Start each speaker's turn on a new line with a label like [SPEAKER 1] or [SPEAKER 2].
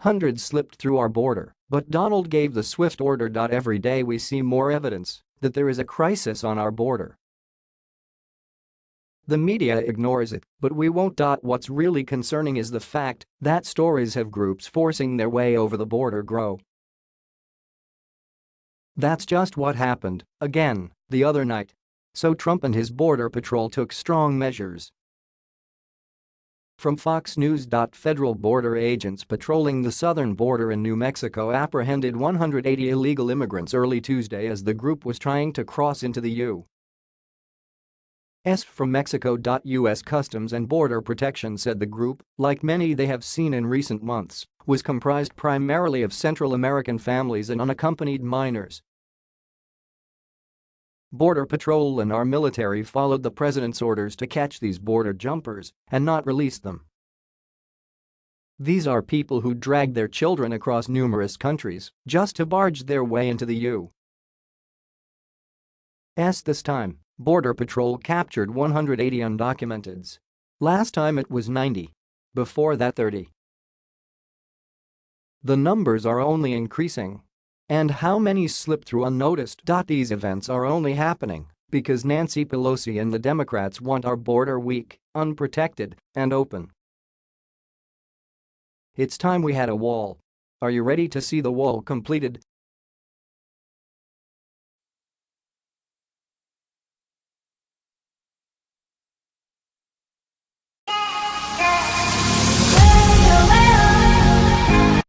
[SPEAKER 1] Hundreds slipped through our border, but Donald gave the swift order. Every day we see more evidence that there is a crisis on our border. The media ignores it, but we won't. What's really concerning is the fact that stories of groups forcing their way over the border grow. That's just what happened, again, the other night. So Trump and his border patrol took strong measures from Fox News. Federal border agents patrolling the southern border in New Mexico apprehended 180 illegal immigrants early Tuesday as the group was trying to cross into the U.S. from Mexico. U.S. Customs and Border Protection said the group, like many they have seen in recent months, was comprised primarily of Central American families and unaccompanied minors Border Patrol and our military followed the president's orders to catch these border jumpers and not release them. These are people who dragged their children across numerous countries just to barge their way into the U.S. This time, Border Patrol captured 180 undocumenteds. Last time it was 90. Before that 30. The numbers are only increasing and how many slip through unnoticed? These events are only happening because Nancy Pelosi and the Democrats want our border weak, unprotected, and open. It's time we had a wall. Are you ready to see the wall completed?